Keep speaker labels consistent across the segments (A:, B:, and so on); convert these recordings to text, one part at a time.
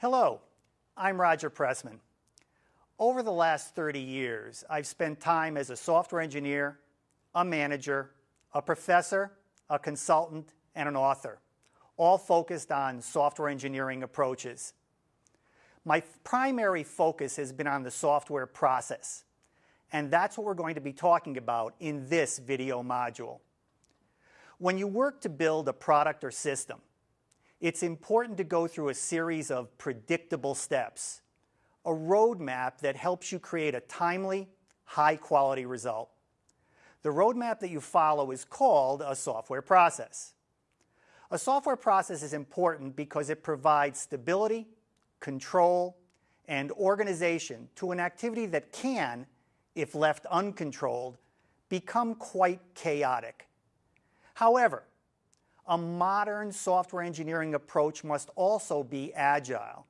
A: Hello, I'm Roger Pressman. Over the last 30 years, I've spent time as a software engineer, a manager, a professor, a consultant, and an author, all focused on software engineering approaches. My primary focus has been on the software process, and that's what we're going to be talking about in this video module. When you work to build a product or system, it's important to go through a series of predictable steps, a roadmap that helps you create a timely, high-quality result. The roadmap that you follow is called a software process. A software process is important because it provides stability, control, and organization to an activity that can, if left uncontrolled, become quite chaotic. However, a modern software engineering approach must also be agile.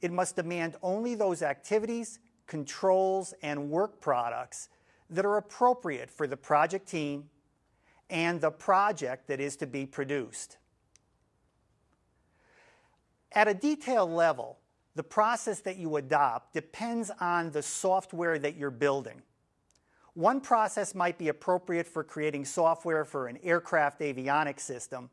A: It must demand only those activities, controls, and work products that are appropriate for the project team and the project that is to be produced. At a detailed level, the process that you adopt depends on the software that you're building. One process might be appropriate for creating software for an aircraft avionics system,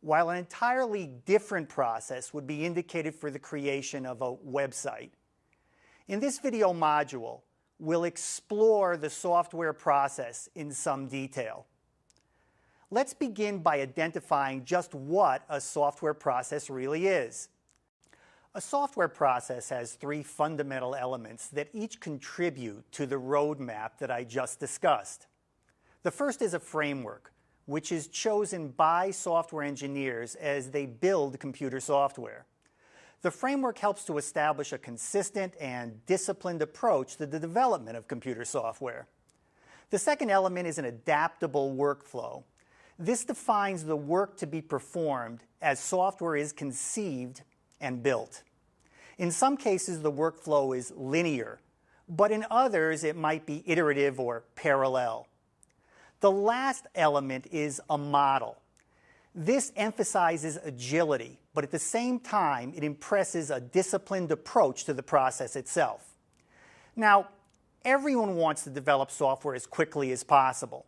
A: while an entirely different process would be indicated for the creation of a website. In this video module, we'll explore the software process in some detail. Let's begin by identifying just what a software process really is. A software process has three fundamental elements that each contribute to the roadmap that I just discussed. The first is a framework, which is chosen by software engineers as they build computer software. The framework helps to establish a consistent and disciplined approach to the development of computer software. The second element is an adaptable workflow. This defines the work to be performed as software is conceived and built. In some cases, the workflow is linear, but in others, it might be iterative or parallel. The last element is a model. This emphasizes agility, but at the same time, it impresses a disciplined approach to the process itself. Now, everyone wants to develop software as quickly as possible,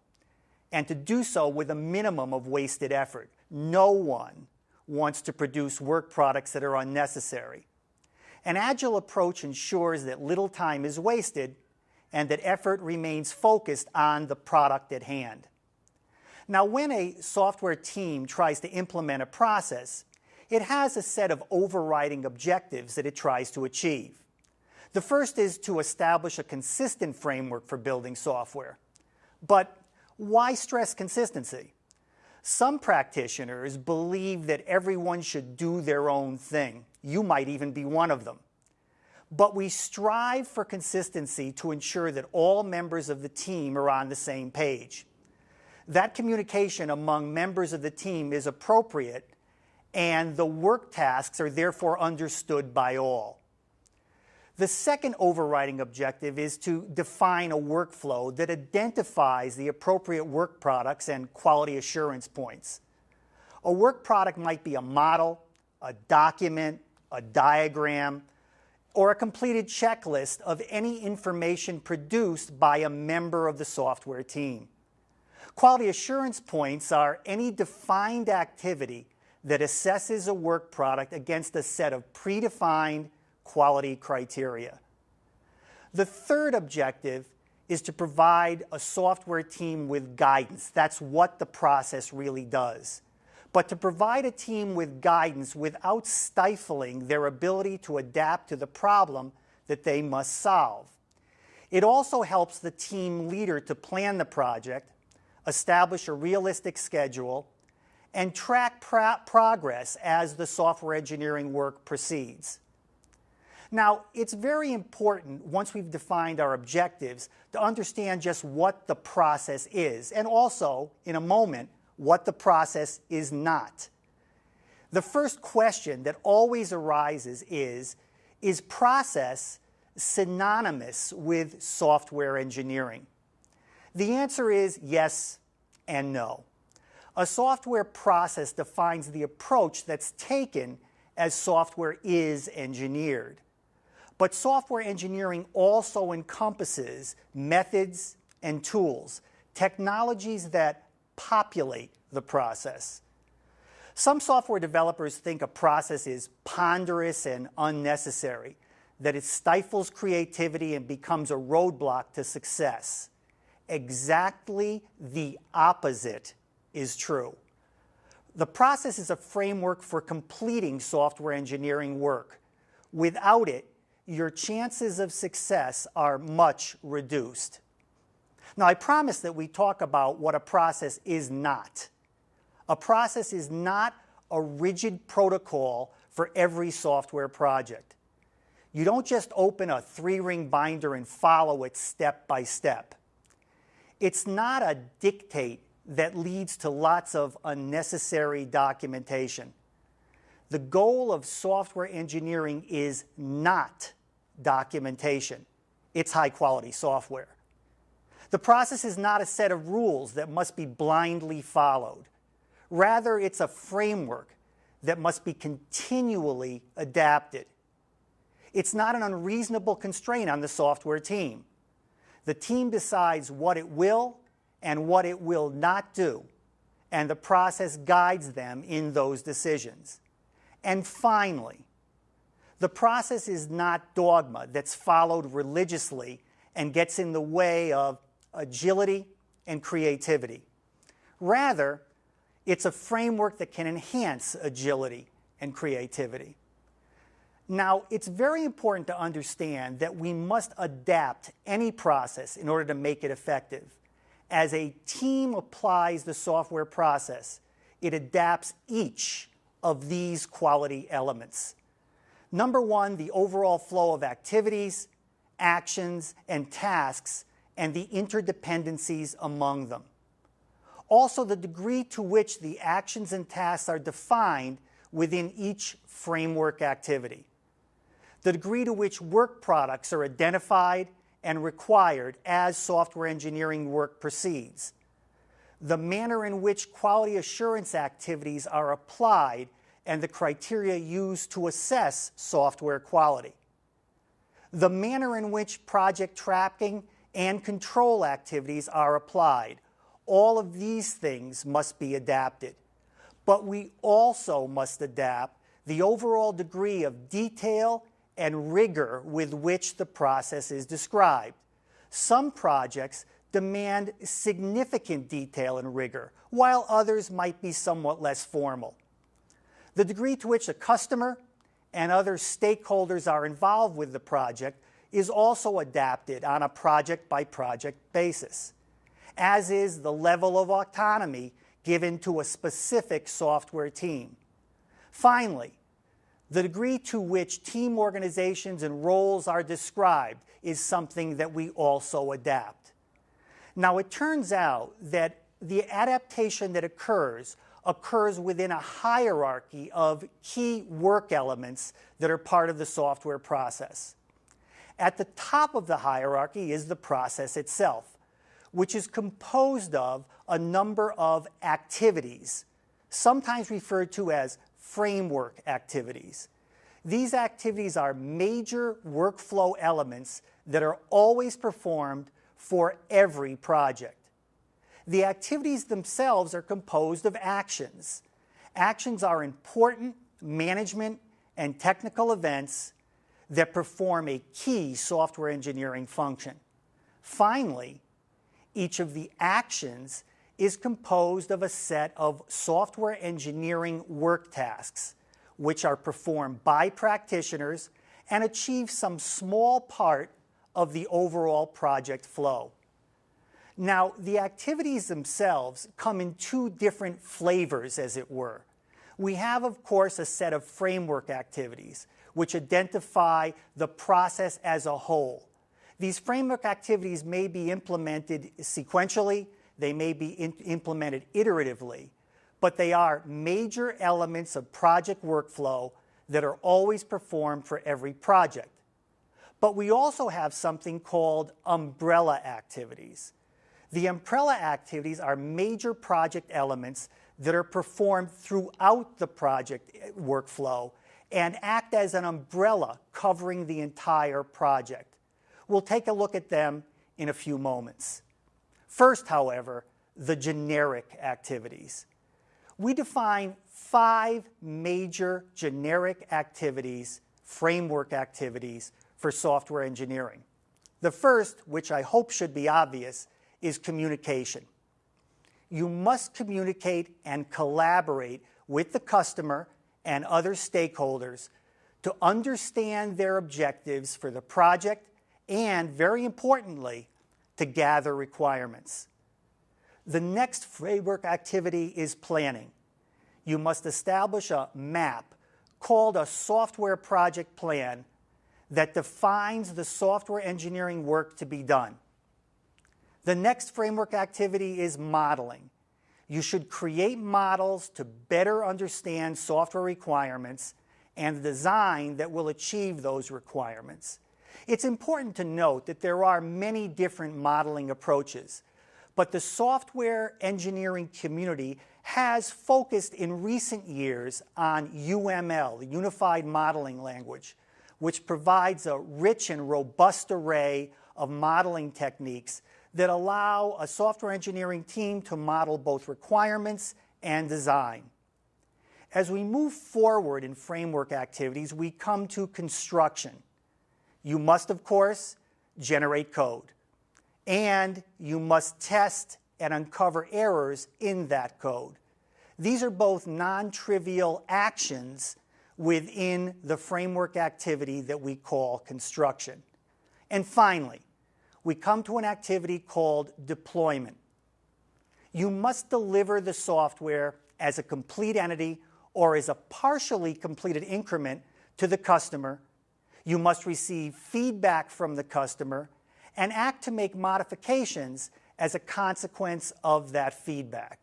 A: and to do so with a minimum of wasted effort. No one wants to produce work products that are unnecessary. An agile approach ensures that little time is wasted and that effort remains focused on the product at hand. Now, when a software team tries to implement a process, it has a set of overriding objectives that it tries to achieve. The first is to establish a consistent framework for building software. But why stress consistency? Some practitioners believe that everyone should do their own thing. You might even be one of them. But we strive for consistency to ensure that all members of the team are on the same page. That communication among members of the team is appropriate and the work tasks are therefore understood by all. The second overriding objective is to define a workflow that identifies the appropriate work products and quality assurance points. A work product might be a model, a document, a diagram, or a completed checklist of any information produced by a member of the software team. Quality assurance points are any defined activity that assesses a work product against a set of predefined quality criteria. The third objective is to provide a software team with guidance. That's what the process really does. But to provide a team with guidance without stifling their ability to adapt to the problem that they must solve. It also helps the team leader to plan the project, establish a realistic schedule, and track pro progress as the software engineering work proceeds. Now, it's very important, once we've defined our objectives, to understand just what the process is, and also, in a moment, what the process is not. The first question that always arises is, is process synonymous with software engineering? The answer is yes and no. A software process defines the approach that's taken as software is engineered. But software engineering also encompasses methods and tools, technologies that populate the process. Some software developers think a process is ponderous and unnecessary, that it stifles creativity and becomes a roadblock to success. Exactly the opposite is true. The process is a framework for completing software engineering work. Without it, your chances of success are much reduced. Now, I promise that we talk about what a process is not. A process is not a rigid protocol for every software project. You don't just open a three-ring binder and follow it step by step. It's not a dictate that leads to lots of unnecessary documentation. The goal of software engineering is not documentation. It's high-quality software. The process is not a set of rules that must be blindly followed. Rather, it's a framework that must be continually adapted. It's not an unreasonable constraint on the software team. The team decides what it will and what it will not do, and the process guides them in those decisions. And finally, the process is not dogma that's followed religiously and gets in the way of agility and creativity. Rather, it's a framework that can enhance agility and creativity. Now, it's very important to understand that we must adapt any process in order to make it effective. As a team applies the software process, it adapts each of these quality elements. Number one, the overall flow of activities, actions, and tasks, and the interdependencies among them. Also, the degree to which the actions and tasks are defined within each framework activity. The degree to which work products are identified and required as software engineering work proceeds. The manner in which quality assurance activities are applied and the criteria used to assess software quality. The manner in which project tracking and control activities are applied. All of these things must be adapted. But we also must adapt the overall degree of detail and rigor with which the process is described. Some projects demand significant detail and rigor, while others might be somewhat less formal. The degree to which a customer and other stakeholders are involved with the project is also adapted on a project-by-project -project basis, as is the level of autonomy given to a specific software team. Finally, the degree to which team organizations and roles are described is something that we also adapt. Now, it turns out that the adaptation that occurs occurs within a hierarchy of key work elements that are part of the software process. At the top of the hierarchy is the process itself, which is composed of a number of activities, sometimes referred to as framework activities. These activities are major workflow elements that are always performed for every project. The activities themselves are composed of actions. Actions are important management and technical events that perform a key software engineering function. Finally, each of the actions is composed of a set of software engineering work tasks, which are performed by practitioners and achieve some small part of the overall project flow. Now, the activities themselves come in two different flavors, as it were. We have, of course, a set of framework activities, which identify the process as a whole. These framework activities may be implemented sequentially, they may be implemented iteratively, but they are major elements of project workflow that are always performed for every project. But we also have something called umbrella activities. The umbrella activities are major project elements that are performed throughout the project eh, workflow and act as an umbrella covering the entire project. We'll take a look at them in a few moments. First, however, the generic activities. We define five major generic activities, framework activities, for software engineering. The first, which I hope should be obvious, is communication. You must communicate and collaborate with the customer and other stakeholders to understand their objectives for the project and, very importantly, to gather requirements. The next framework activity is planning. You must establish a map called a software project plan that defines the software engineering work to be done. The next framework activity is modeling. You should create models to better understand software requirements and the design that will achieve those requirements. It's important to note that there are many different modeling approaches, but the software engineering community has focused in recent years on UML, the Unified Modeling Language, which provides a rich and robust array of modeling techniques that allow a software engineering team to model both requirements and design. As we move forward in framework activities, we come to construction. You must, of course, generate code, and you must test and uncover errors in that code. These are both non-trivial actions within the framework activity that we call construction. And finally, we come to an activity called deployment. You must deliver the software as a complete entity or as a partially completed increment to the customer. You must receive feedback from the customer and act to make modifications as a consequence of that feedback.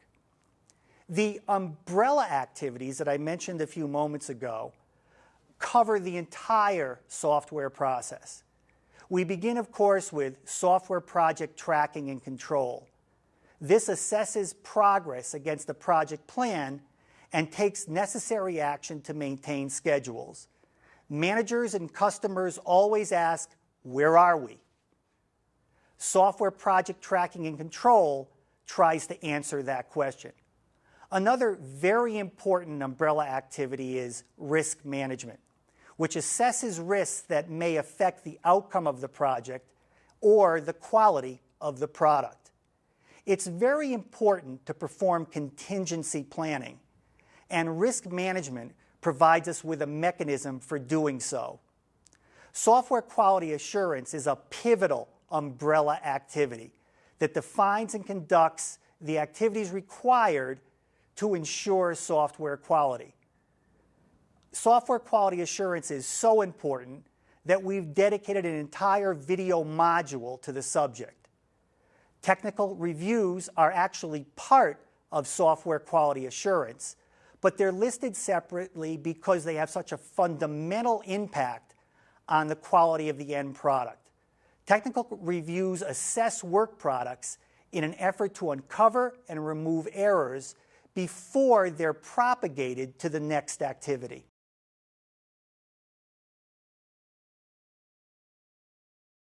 A: The umbrella activities that I mentioned a few moments ago cover the entire software process. We begin, of course, with software project tracking and control. This assesses progress against the project plan and takes necessary action to maintain schedules. Managers and customers always ask, where are we? Software project tracking and control tries to answer that question. Another very important umbrella activity is risk management, which assesses risks that may affect the outcome of the project or the quality of the product. It's very important to perform contingency planning, and risk management provides us with a mechanism for doing so. Software quality assurance is a pivotal umbrella activity that defines and conducts the activities required to ensure software quality. Software quality assurance is so important that we've dedicated an entire video module to the subject. Technical reviews are actually part of software quality assurance, but they're listed separately because they have such a fundamental impact on the quality of the end product. Technical reviews assess work products in an effort to uncover and remove errors before they're propagated to the next activity.